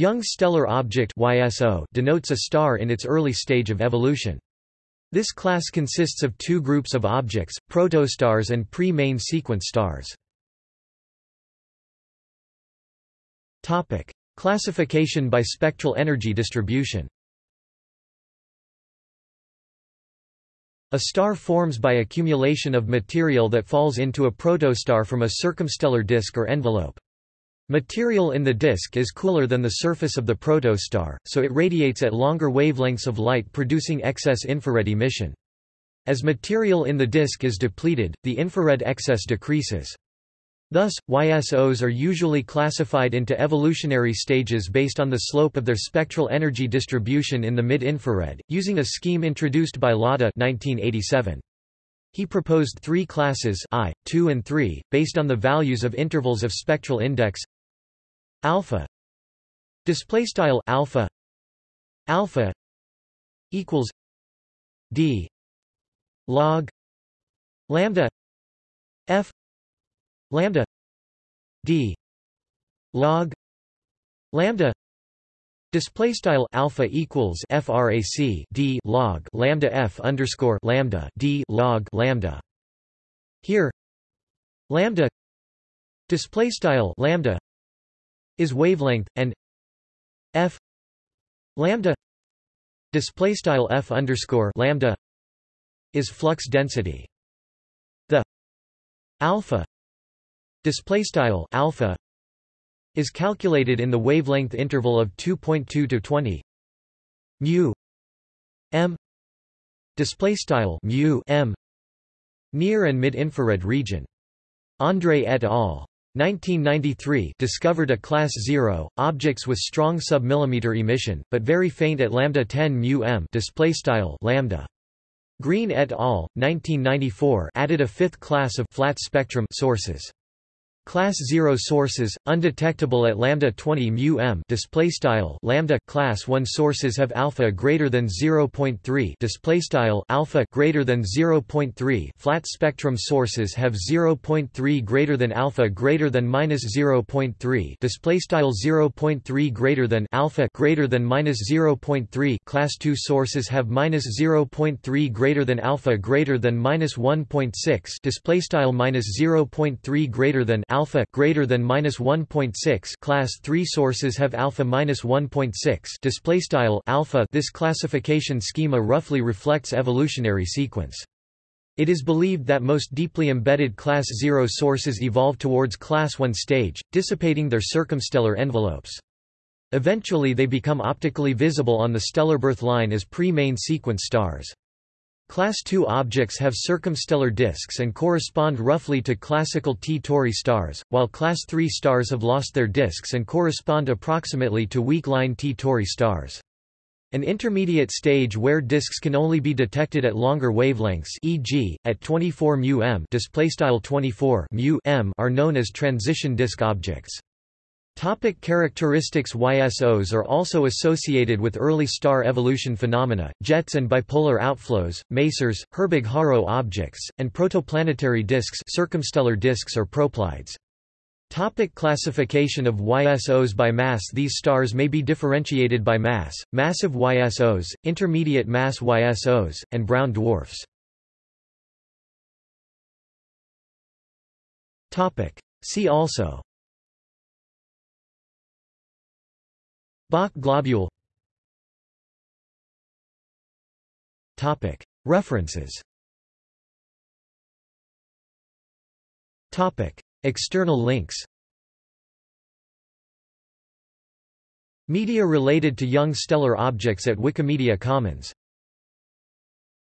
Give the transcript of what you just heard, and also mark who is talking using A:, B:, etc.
A: Young stellar object YSO denotes a star in its early stage of evolution. This class consists of two groups of objects, protostars and pre-main sequence stars. Topic: Classification by spectral energy distribution. A star forms by accumulation of material that falls into a protostar from a circumstellar disk or envelope. Material in the disk is cooler than the surface of the protostar, so it radiates at longer wavelengths of light producing excess infrared emission. As material in the disk is depleted, the infrared excess decreases. Thus, YSOs are usually classified into evolutionary stages based on the slope of their spectral energy distribution in the mid-infrared, using a scheme introduced by Lada 1987. He proposed three classes I, II and III, based on the values of intervals of spectral index alpha. Display style alpha. Alpha equals d. Log. Lambda. F. Lambda. D. Log. Lambda. Display style alpha equals frac d log lambda f underscore lambda d log lambda. Here, lambda. Display style lambda is wavelength and f lambda display style f underscore lambda is flux density. The alpha display style alpha is calculated in the wavelength interval of 2.2 to 20 mu m display style mu m near and mid infrared region. André et al. 1993 discovered a class 0 objects with strong submillimeter emission but very faint at lambda 10 mu m display style lambda. Greene et al 1994 added a fifth class of flat spectrum sources Class 0 sources undetectable at lambda 20 mu m display style lambda class 1 sources have alpha greater than 0.3 display style alpha greater than 0.3 flat spectrum sources have 0.3 greater than alpha greater than minus 0.3 display style 0.3 greater than alpha greater than minus 0.3 class 2 sources have minus 0.3 greater than alpha greater than minus 1.6 display style minus 0.3 greater than alpha greater than minus 1.6 class. 3 sources have alpha minus 1.6 display style alpha. This classification schema roughly reflects evolutionary sequence. It is believed that most deeply embedded class 0 sources evolve towards class 1 stage dissipating their circumstellar envelopes. Eventually they become optically visible on the stellar birth line as pre-main sequence stars. Class II objects have circumstellar disks and correspond roughly to classical T Tauri stars, while Class III stars have lost their disks and correspond approximately to weak-line T Tauri stars. An intermediate stage where disks can only be detected at longer wavelengths e.g., at 24 μm 24 μm are known as transition disk objects. Topic characteristics YSOs are also associated with early star evolution phenomena, jets and bipolar outflows, masers, Herbig-Haro objects, and protoplanetary disks circumstellar disks or proplyds. Topic classification of YSOs by mass These stars may be differentiated by mass, massive YSOs, intermediate mass YSOs, and brown dwarfs. See also Bok globule. References. External links. Media related to young stellar objects at Wikimedia Commons